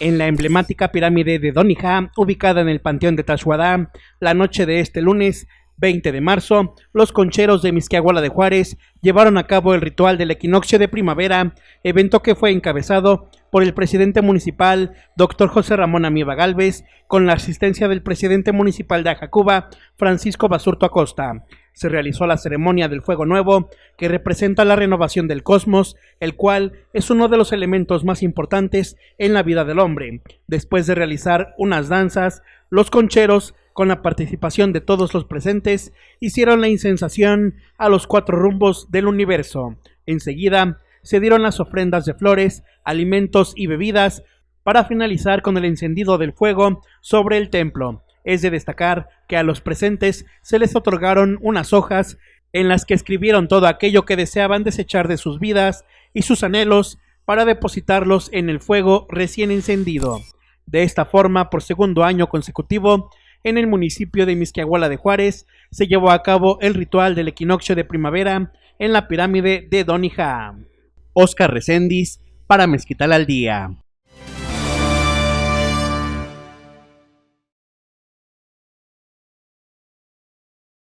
En la emblemática pirámide de Donija, ubicada en el Panteón de Tashuadá, la noche de este lunes 20 de marzo, los concheros de Misquiahuala de Juárez llevaron a cabo el ritual del equinoccio de primavera, evento que fue encabezado por el presidente municipal, doctor José Ramón Amieva Galvez, con la asistencia del presidente municipal de Ajacuba, Francisco Basurto Acosta se realizó la ceremonia del fuego nuevo, que representa la renovación del cosmos, el cual es uno de los elementos más importantes en la vida del hombre. Después de realizar unas danzas, los concheros, con la participación de todos los presentes, hicieron la insensación a los cuatro rumbos del universo. Enseguida, se dieron las ofrendas de flores, alimentos y bebidas, para finalizar con el encendido del fuego sobre el templo. Es de destacar que a los presentes se les otorgaron unas hojas en las que escribieron todo aquello que deseaban desechar de sus vidas y sus anhelos para depositarlos en el fuego recién encendido. De esta forma, por segundo año consecutivo, en el municipio de Misquiahuala de Juárez se llevó a cabo el ritual del equinoccio de primavera en la pirámide de Donija. Oscar Recendis para Mezquital al Día.